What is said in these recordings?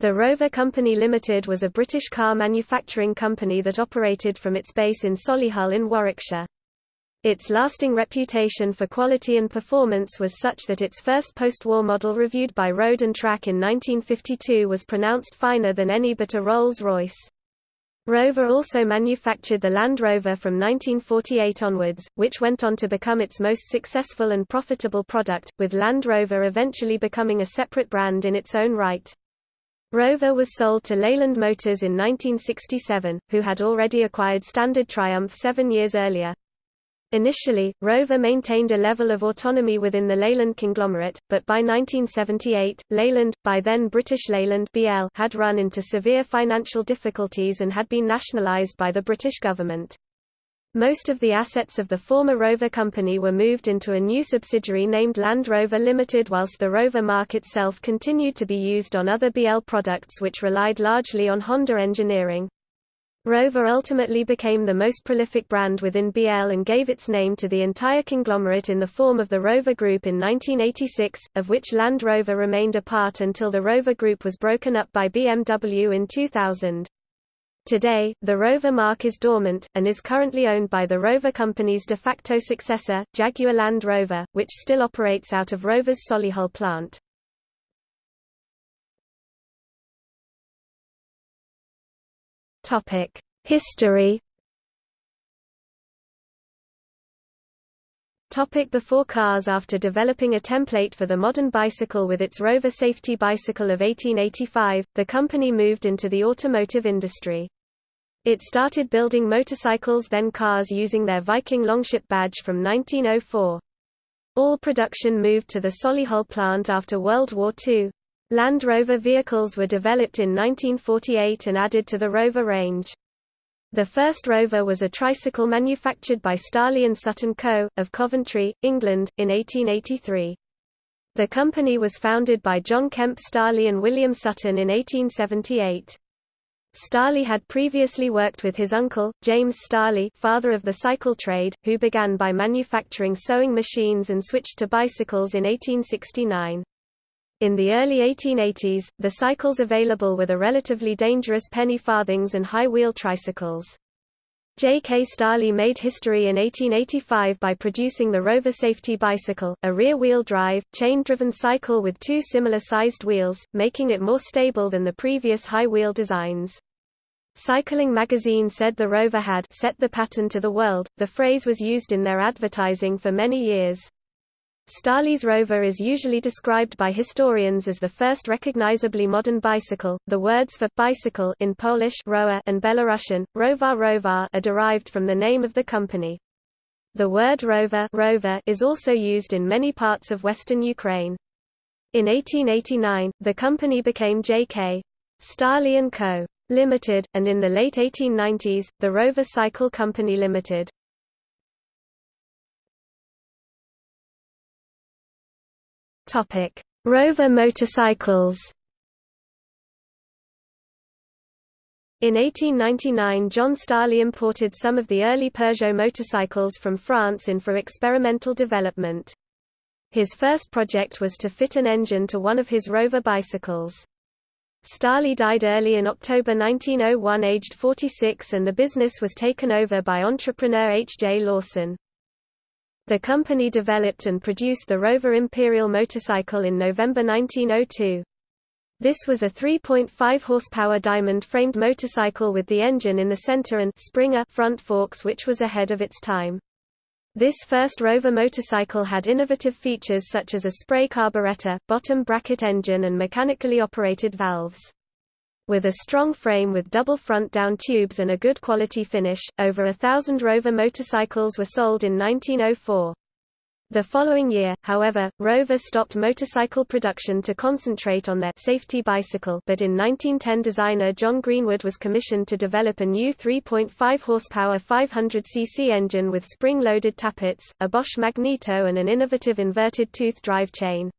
The Rover Company Limited was a British car manufacturing company that operated from its base in Solihull in Warwickshire. Its lasting reputation for quality and performance was such that its first post-war model reviewed by Road and Track in 1952 was pronounced finer than any but a Rolls-Royce. Rover also manufactured the Land Rover from 1948 onwards, which went on to become its most successful and profitable product, with Land Rover eventually becoming a separate brand in its own right. Rover was sold to Leyland Motors in 1967, who had already acquired Standard Triumph seven years earlier. Initially, Rover maintained a level of autonomy within the Leyland conglomerate, but by 1978, Leyland, by then British Leyland BL, had run into severe financial difficulties and had been nationalised by the British government. Most of the assets of the former Rover company were moved into a new subsidiary named Land Rover Limited whilst the Rover mark itself continued to be used on other BL products which relied largely on Honda engineering. Rover ultimately became the most prolific brand within BL and gave its name to the entire conglomerate in the form of the Rover Group in 1986, of which Land Rover remained a part until the Rover Group was broken up by BMW in 2000. Today, the Rover mark is dormant, and is currently owned by the Rover Company's de facto successor, Jaguar Land Rover, which still operates out of Rover's Solihull plant. History Topic before cars After developing a template for the modern bicycle with its Rover Safety Bicycle of 1885, the company moved into the automotive industry. It started building motorcycles then cars using their Viking Longship badge from 1904. All production moved to the Solihull plant after World War II. Land Rover vehicles were developed in 1948 and added to the Rover range. The first Rover was a tricycle manufactured by Starley and Sutton Co., of Coventry, England, in 1883. The company was founded by John Kemp Starley and William Sutton in 1878. Starley had previously worked with his uncle, James Starley father of the cycle trade, who began by manufacturing sewing machines and switched to bicycles in 1869. In the early 1880s, the cycles available were the relatively dangerous penny farthings and high-wheel tricycles. J. K. Starley made history in 1885 by producing the Rover Safety Bicycle, a rear-wheel drive, chain-driven cycle with two similar-sized wheels, making it more stable than the previous high-wheel designs. Cycling magazine said the Rover had set the pattern to the world. The phrase was used in their advertising for many years. Starley's Rover is usually described by historians as the first recognizably modern bicycle. The words for bicycle in Polish rower and Belarusian rovar rovar are derived from the name of the company. The word rover, rover is also used in many parts of western Ukraine. In 1889, the company became J.K. Starley & Co. Limited, and in the late 1890s, the Rover Cycle Company Limited. Topic: Rover motorcycles. In 1899 John Starley imported some of the early Peugeot motorcycles from France in for experimental development. His first project was to fit an engine to one of his Rover bicycles. Starley died early in October 1901 aged 46 and the business was taken over by entrepreneur H. J. Lawson. The company developed and produced the Rover Imperial motorcycle in November 1902. This was a 3.5 horsepower diamond-framed motorcycle with the engine in the center and Springer front forks which was ahead of its time. This first Rover motorcycle had innovative features such as a spray carburetor, bottom bracket engine and mechanically operated valves. With a strong frame with double front down tubes and a good quality finish, over a thousand Rover motorcycles were sold in 1904. The following year, however, Rover stopped motorcycle production to concentrate on their safety bicycle but in 1910 designer John Greenwood was commissioned to develop a new 3.5 horsepower 500cc engine with spring-loaded tappets, a Bosch magneto and an innovative inverted tooth drive chain.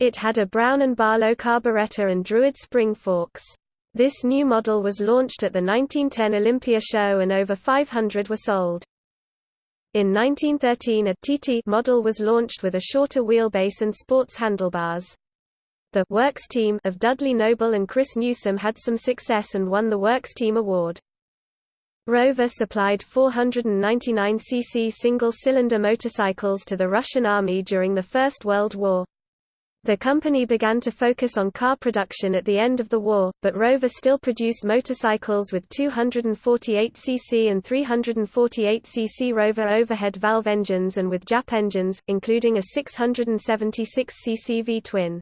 It had a Brown and Barlow carburetor and Druid spring forks. This new model was launched at the 1910 Olympia show and over 500 were sold. In 1913 a TT model was launched with a shorter wheelbase and sports handlebars. The Works team of Dudley Noble and Chris Newsome had some success and won the Works Team Award. Rover supplied 499cc single-cylinder motorcycles to the Russian Army during the First World War. The company began to focus on car production at the end of the war, but Rover still produced motorcycles with 248cc and 348cc Rover overhead valve engines and with Jap engines, including a 676cc V-twin.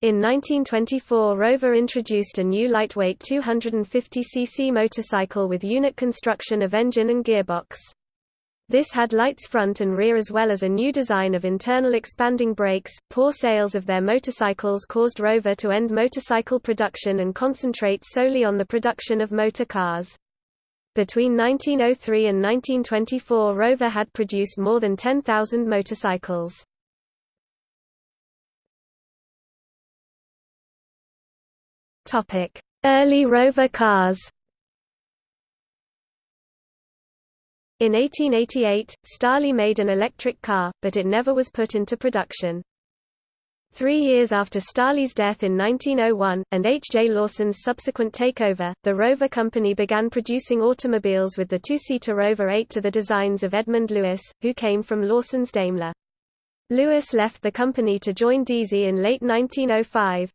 In 1924 Rover introduced a new lightweight 250cc motorcycle with unit construction of engine and gearbox. This had lights front and rear as well as a new design of internal expanding brakes. Poor sales of their motorcycles caused Rover to end motorcycle production and concentrate solely on the production of motor cars. Between 1903 and 1924 Rover had produced more than 10,000 motorcycles. Early rover cars. In 1888, Starley made an electric car, but it never was put into production. Three years after Starley's death in 1901, and H. J. Lawson's subsequent takeover, the Rover Company began producing automobiles with the two-seater Rover 8 to the designs of Edmund Lewis, who came from Lawson's Daimler. Lewis left the company to join Deasy in late 1905.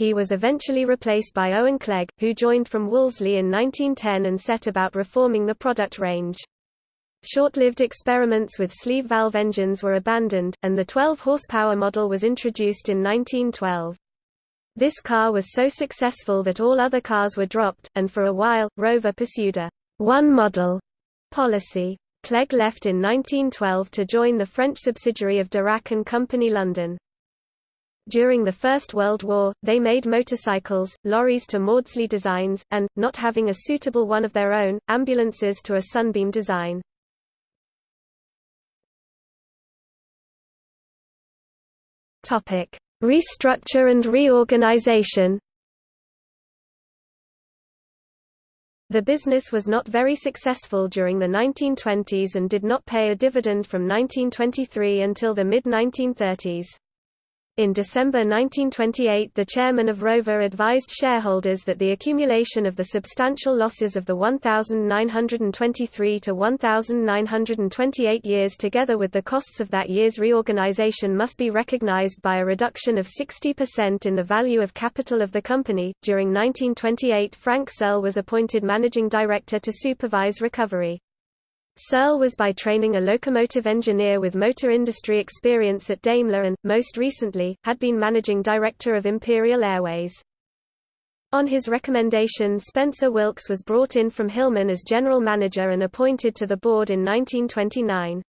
He was eventually replaced by Owen Clegg, who joined from Wolseley in 1910 and set about reforming the product range. Short-lived experiments with sleeve valve engines were abandoned, and the 12-horsepower model was introduced in 1912. This car was so successful that all other cars were dropped, and for a while, Rover pursued a one-model policy. Clegg left in 1912 to join the French subsidiary of Darracq and Company London. During the First World War, they made motorcycles, lorries to Maudslay designs, and, not having a suitable one of their own, ambulances to a Sunbeam design. Restructure and reorganization The business was not very successful during the 1920s and did not pay a dividend from 1923 until the mid-1930s. In December 1928 the chairman of Rover advised shareholders that the accumulation of the substantial losses of the 1923 to 1928 years together with the costs of that year's reorganization must be recognized by a reduction of 60% in the value of capital of the company. During 1928 Frank Searle was appointed managing director to supervise recovery. Searle was by training a locomotive engineer with motor industry experience at Daimler and, most recently, had been managing director of Imperial Airways. On his recommendation Spencer Wilks was brought in from Hillman as general manager and appointed to the board in 1929.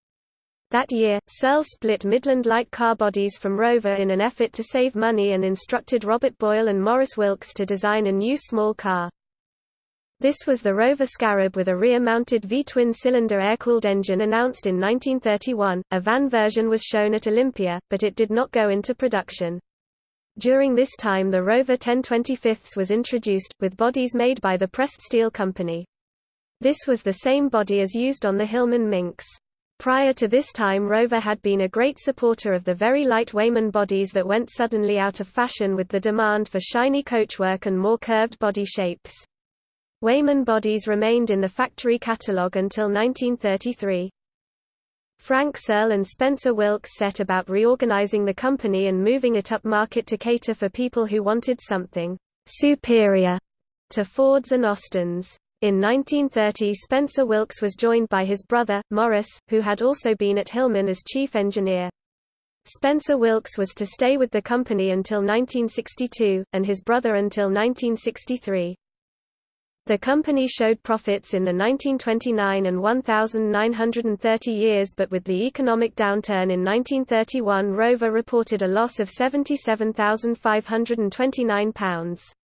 That year, Searle split Midland light car bodies from Rover in an effort to save money and instructed Robert Boyle and Maurice Wilks to design a new small car. This was the Rover Scarab with a rear-mounted V-twin cylinder air-cooled engine announced in 1931. A van version was shown at Olympia, but it did not go into production. During this time the Rover 1025 was introduced, with bodies made by the Pressed Steel Company. This was the same body as used on the Hillman Minx. Prior to this time Rover had been a great supporter of the very light Weymann bodies that went suddenly out of fashion with the demand for shiny coachwork and more curved body shapes. Weymann bodies remained in the factory catalogue until 1933. Frank Searle and Spencer Wilks set about reorganizing the company and moving it upmarket to cater for people who wanted something superior to Fords and Austins. In 1930 Spencer Wilks was joined by his brother, Maurice, who had also been at Hillman as chief engineer. Spencer Wilks was to stay with the company until 1962, and his brother until 1963. The company showed profits in the 1929 and 1930 years but with the economic downturn in 1931 Rover reported a loss of £77,529.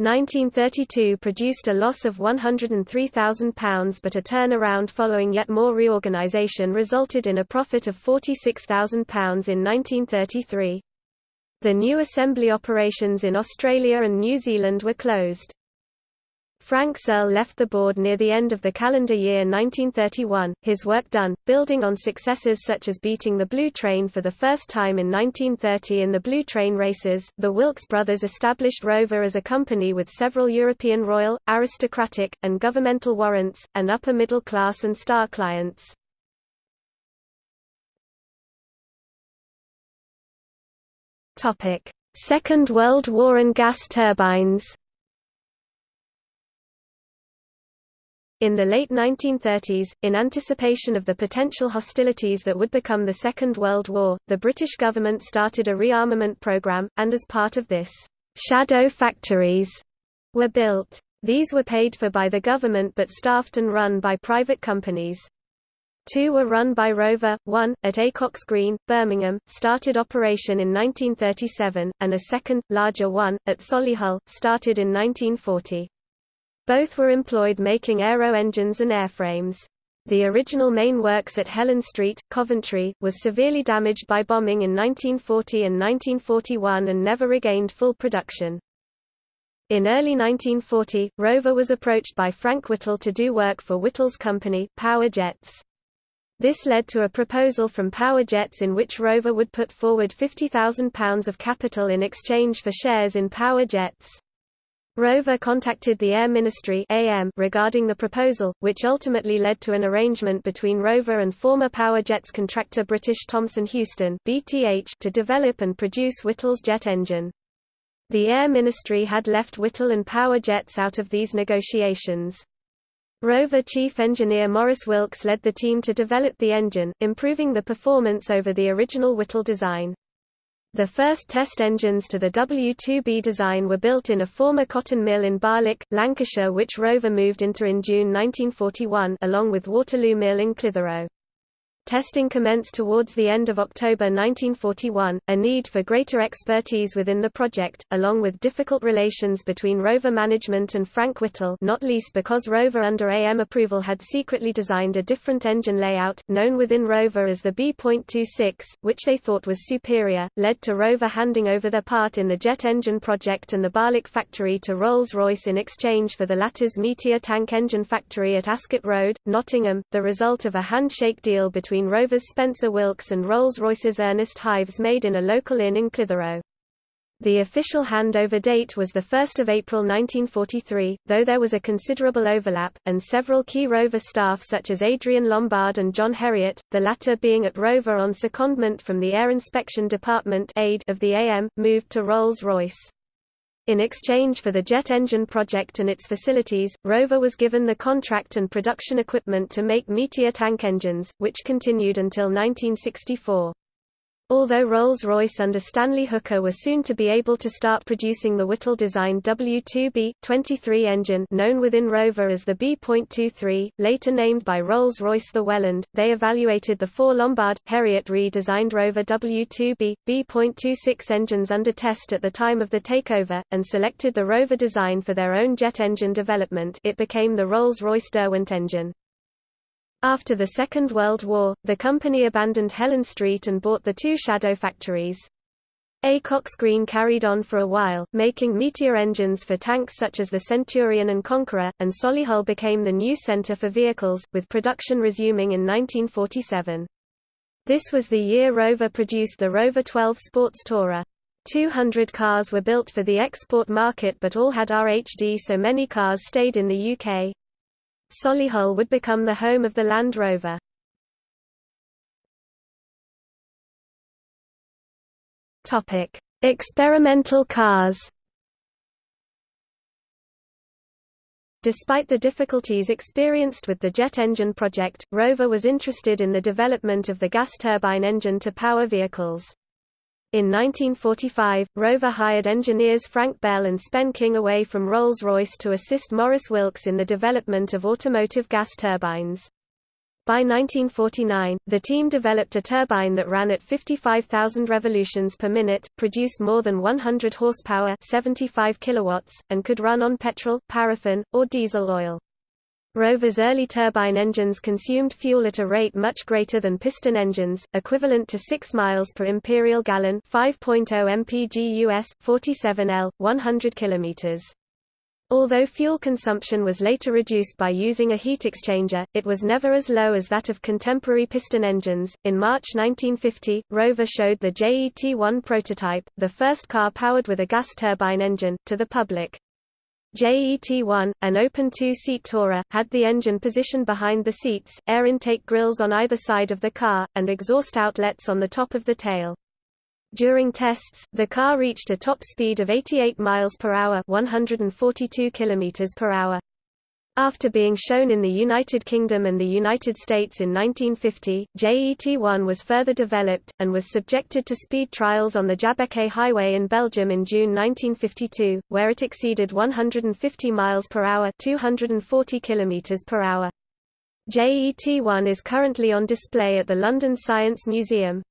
1932 produced a loss of £103,000 but a turnaround following yet more reorganisation resulted in a profit of £46,000 in 1933. The new assembly operations in Australia and New Zealand were closed. Frank Searle left the board near the end of the calendar year 1931, his work done, building on successes such as beating the Blue Train for the first time in 1930 in the Blue Train races. The Wilks brothers established Rover as a company with several European royal, aristocratic, and governmental warrants, and upper middle class and star clients. Second World War and gas turbines In the late 1930s, in anticipation of the potential hostilities that would become the Second World War, the British government started a rearmament program, and as part of this, shadow factories were built. These were paid for by the government but staffed and run by private companies. Two were run by Rover, one, at Acocks Green, Birmingham, started operation in 1937, and a second, larger one, at Solihull, started in 1940. Both were employed making aero engines and airframes. The original main works at Helen Street, Coventry, was severely damaged by bombing in 1940 and 1941 and never regained full production. In early 1940, Rover was approached by Frank Whittle to do work for Whittle's company, Power Jets. This led to a proposal from Power Jets in which Rover would put forward £50,000 of capital in exchange for shares in Power Jets. Rover contacted the Air Ministry AM regarding the proposal, which ultimately led to an arrangement between Rover and former Power Jets contractor British Thomson Houston BTH to develop and produce Whittle's jet engine. The Air Ministry had left Whittle and Power Jets out of these negotiations. Rover chief engineer Maurice Wilks led the team to develop the engine, improving the performance over the original Whittle design. The first test engines to the W2B design were built in a former cotton mill in Barlick, Lancashire which Rover moved into in June 1941 along with Waterloo Mill in Clitheroe. Testing commenced towards the end of October 1941. A need for greater expertise within the project, along with difficult relations between Rover management and Frank Whittle, not least because Rover under AM approval had secretly designed a different engine layout, known within Rover as the B.26, which they thought was superior, led to Rover handing over their part in the jet engine project and the Barlick factory to Rolls-Royce in exchange for the latter's Meteor tank engine factory at Ascot Road, Nottingham, the result of a handshake deal between between Rover's Spencer Wilks and Rolls-Royce's Ernest Hives made in a local inn in Clitheroe. The official handover date was 1 April 1943, though there was a considerable overlap, and several key Rover staff such as Adrian Lombard and John Herriot, the latter being at Rover on secondment from the Air Inspection Department of the AM, moved to Rolls-Royce. In exchange for the jet engine project and its facilities, Rover was given the contract and production equipment to make Meteor tank engines, which continued until 1964. Although Rolls-Royce under Stanley Hooker were soon to be able to start producing the Whittle-designed W2B-23 engine known within Rover as the B.23, later named by Rolls-Royce the Welland, they evaluated the four Lombard, Herriot redesigned Rover W2B, B.26 engines under test at the time of the takeover, and selected the Rover design for their own jet engine development it became the Rolls-Royce Derwent engine. After the Second World War, the company abandoned Helen Street and bought the two shadow factories. Acocks Green carried on for a while, making Meteor engines for tanks such as the Centurion and Conqueror, and Solihull became the new centre for vehicles, with production resuming in 1947. This was the year Rover produced the Rover 12 Sports Tourer. 200 cars were built for the export market but all had RHD so many cars stayed in the UK. Solihull would become the home of the Land Rover. Topic: Experimental cars. Despite the difficulties experienced with the jet engine project, Rover was interested in the development of the gas turbine engine to power vehicles. In 1945, Rover hired engineers Frank Bell and Spen King away from Rolls-Royce to assist Maurice Wilks in the development of automotive gas turbines. By 1949, the team developed a turbine that ran at 55,000 revolutions per minute, produced more than 100 horsepower 75 kilowatts, and could run on petrol, paraffin, or diesel oil. Rover's early turbine engines consumed fuel at a rate much greater than piston engines, equivalent to 6 miles per imperial gallon 5.0 mpg US, 47 L, 100 km. Although fuel consumption was later reduced by using a heat exchanger, it was never as low as that of contemporary piston engines. In March 1950, Rover showed the JET-1 prototype, the first car powered with a gas turbine engine, to the public. JET-1, an open two-seat tourer, had the engine positioned behind the seats, air intake grills on either side of the car, and exhaust outlets on the top of the tail. During tests, the car reached a top speed of 88 miles per hour, 142 kilometers per hour. After being shown in the United Kingdom and the United States in 1950, JET-1 was further developed, and was subjected to speed trials on the Jabbeke Highway in Belgium in June 1952, where it exceeded 150 miles per hour 240 kilometers per hour. JET-1 is currently on display at the London Science Museum.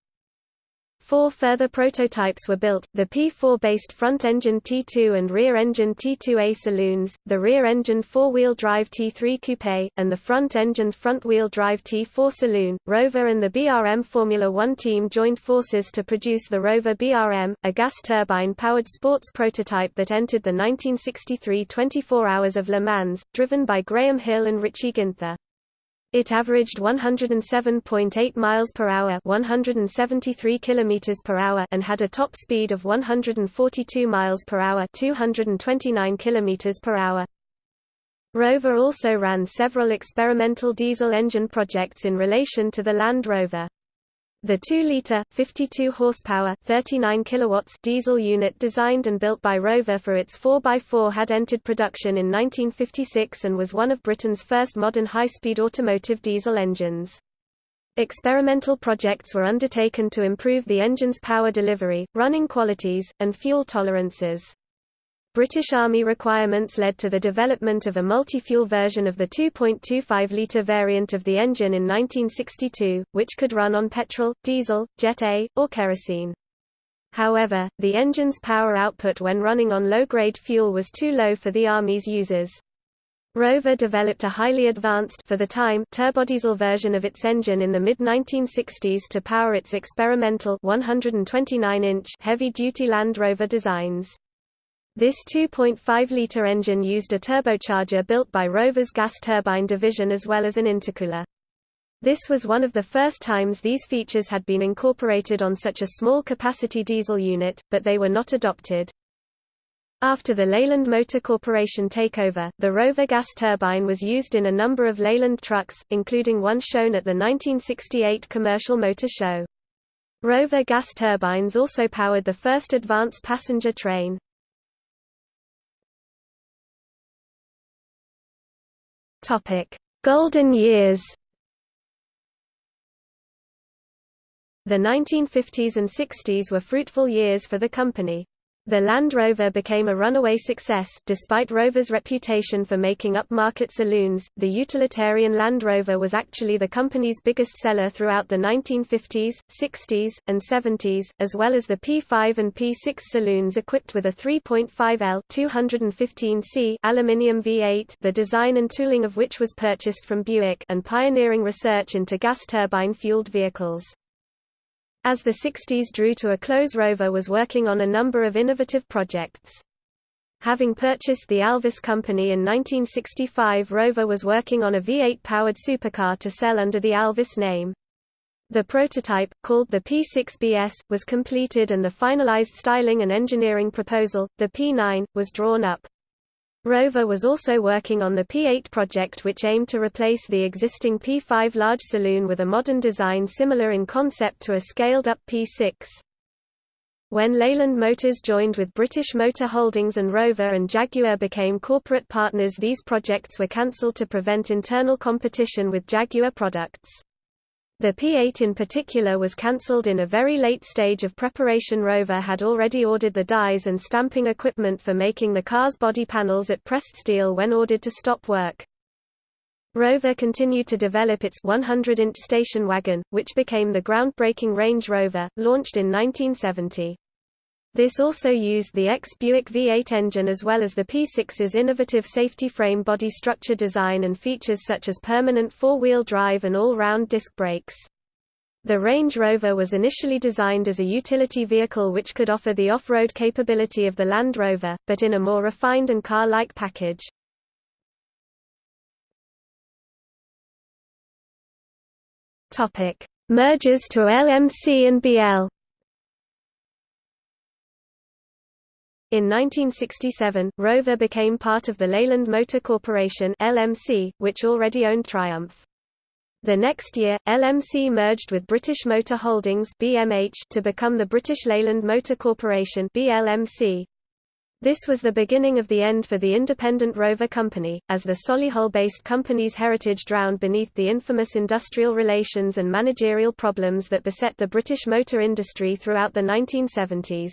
Four further prototypes were built, the P4-based front-engine T2 and rear-engine T2A saloons, the rear-engine four-wheel drive T3 coupe, and the front-engine front-wheel drive T4 saloon. Rover and the BRM Formula One team joined forces to produce the Rover BRM, a gas turbine-powered sports prototype that entered the 1963 24 Hours of Le Mans, driven by Graham Hill and Richie Ginther. It averaged 107.8 miles per hour, 173 kilometers per hour, and had a top speed of 142 miles per hour, 229 kilometers per hour. Rover also ran several experimental diesel engine projects in relation to the Land Rover. The 2-liter, 52 horsepower, 39 kilowatts diesel unit designed and built by Rover for its 4x4 had entered production in 1956 and was one of Britain's first modern high-speed automotive diesel engines. Experimental projects were undertaken to improve the engine's power delivery, running qualities, and fuel tolerances. British Army requirements led to the development of a multi-fuel version of the 2.25-litre variant of the engine in 1962, which could run on petrol, diesel, Jet A, or kerosene. However, the engine's power output when running on low-grade fuel was too low for the Army's users. Rover developed a highly advanced for the time turbodiesel version of its engine in the mid-1960s to power its experimental 129-inch heavy-duty Land Rover designs. This 2.5-litre engine used a turbocharger built by Rover's gas turbine division as well as an intercooler. This was one of the first times these features had been incorporated on such a small capacity diesel unit, but they were not adopted. After the Leyland Motor Corporation takeover, the Rover gas turbine was used in a number of Leyland trucks, including one shown at the 1968 Commercial Motor Show. Rover gas turbines also powered the first advanced passenger train. Golden years. The 1950s and 60s were fruitful years for the company. The Land Rover became a runaway success despite Rover's reputation for making upmarket saloons. The utilitarian Land Rover was actually the company's biggest seller throughout the 1950s, 60s, and 70s, as well as the P5 and P6 saloons equipped with a 3.5L 215C aluminium V8, the design and tooling of which was purchased from Buick, and pioneering research into gas turbine fueled vehicles. As the 60s drew to a close Rover was working on a number of innovative projects. Having purchased the Alvis company in 1965 Rover was working on a V8-powered supercar to sell under the Alvis name. The prototype, called the P6BS, was completed and the finalized styling and engineering proposal, the P9, was drawn up. Rover was also working on the P8 project which aimed to replace the existing P5 large saloon with a modern design similar in concept to a scaled-up P6. When Leyland Motors joined with British Motor Holdings and Rover and Jaguar became corporate partners these projects were cancelled to prevent internal competition with Jaguar products. The P8 in particular was cancelled in a very late stage of preparation Rover had already ordered the dies and stamping equipment for making the car's body panels at pressed steel when ordered to stop work. Rover continued to develop its 100-inch station wagon, which became the groundbreaking Range Rover, launched in 1970. This also used the ex-Buick V8 engine as well as the P6's innovative safety frame body structure design and features such as permanent four-wheel drive and all-round disc brakes. The Range Rover was initially designed as a utility vehicle which could offer the off-road capability of the Land Rover, but in a more refined and car-like package. Mergers to LMC and BL. In 1967, Rover became part of the Leyland Motor Corporation (LMC), which already owned Triumph. The next year, LMC merged with British Motor Holdings (BMH) to become the British Leyland Motor Corporation (BLMC). This was the beginning of the end for the independent Rover Company, as the Solihull-based company's heritage drowned beneath the infamous industrial relations and managerial problems that beset the British motor industry throughout the 1970s.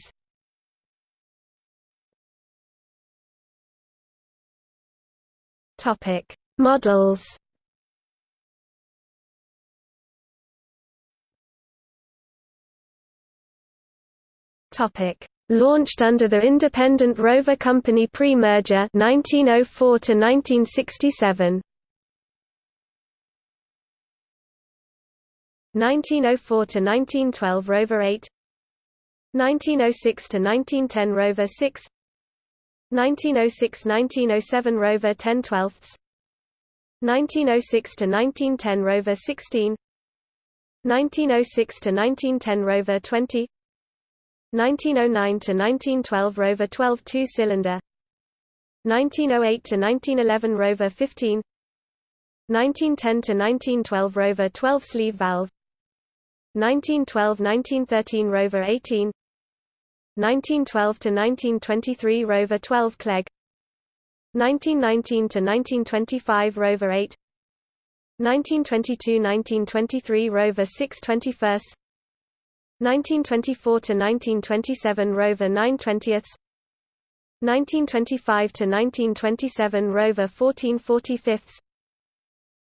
Topic: Models. Topic: Launched under the Independent Rover Company pre-merger 1904 to 1967. 1904 to 1912 Rover 8 1906 to 1910 Rover 6 1906–1907 Rover 10 12ths 1906 to 1910 Rover 16 1906 to 1910 Rover 20 1909–1912 Rover 12 two-cylinder 1908–1911 Rover 15 1910–1912 Rover 12 sleeve valve 1912–1913 Rover 18 1912–1923 Rover 12 Clegg 1919–1925 Rover 8 1922–1923 Rover 6 21st 1924–1927 Rover 9 20ths 1925–1927 Rover 14 45ths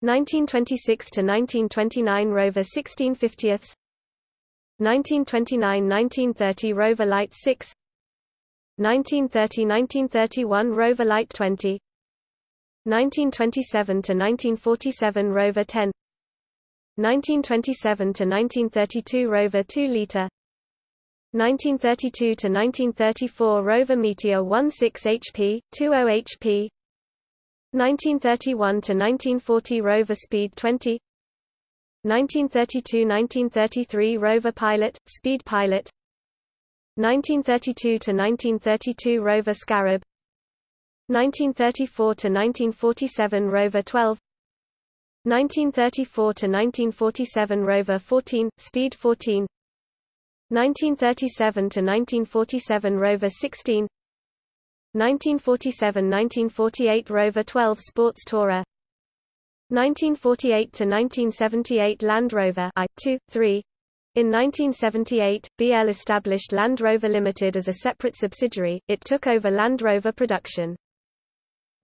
1926–1929 Rover 16 50ths 1929–1930 Rover Light 6 1930–1931 Rover Light 20 1927–1947 Rover 10 1927–1932 Rover 2 liter. 1932–1934 Rover Meteor 16 HP, 20 HP 1931–1940 Rover Speed 20 1932–1933 Rover Pilot, Speed Pilot. 1932–1932 Rover Scarab. 1934–1947 Rover 12 1934–1947 Rover 14, Speed 14 1937–1947 Rover 16 1947–1948 Rover 12 Sports Tourer 1948–1978 Land Rover I, 2, 3 in 1978, BL established Land Rover Limited as a separate subsidiary, it took over Land Rover production.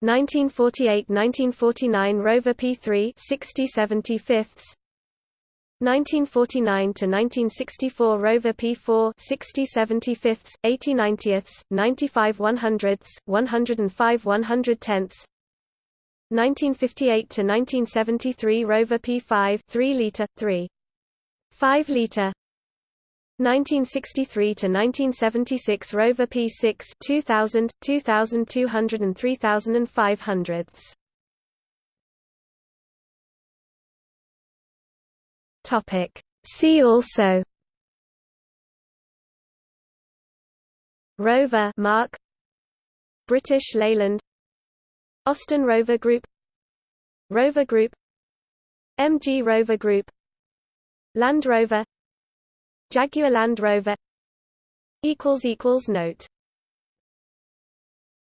1948–1949 Rover P3 60 75ths 1949–1964 Rover P4 60 75ths, 80 90ths, 95 100ths, 105 110ths 1958–1973 Rover P5 3 liter, 3. 5 liter. 1963 to 1976 Rover P6 2000 2200 and 3500 Topic. See also. Rover Mark. British Leyland Austin Rover Group Rover Group MG Rover Group Land Rover Jaguar Land Rover Note